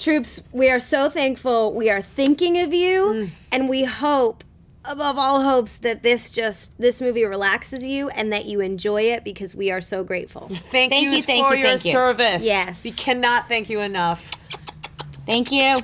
Troops, we are so thankful. We are thinking of you, Mm. and we hope, above all hopes, that this just this movie relaxes you and that you enjoy it because we are so grateful. Thank, Thank you thank for you, your thank you. service. Yes. We cannot thank you enough. Thank you.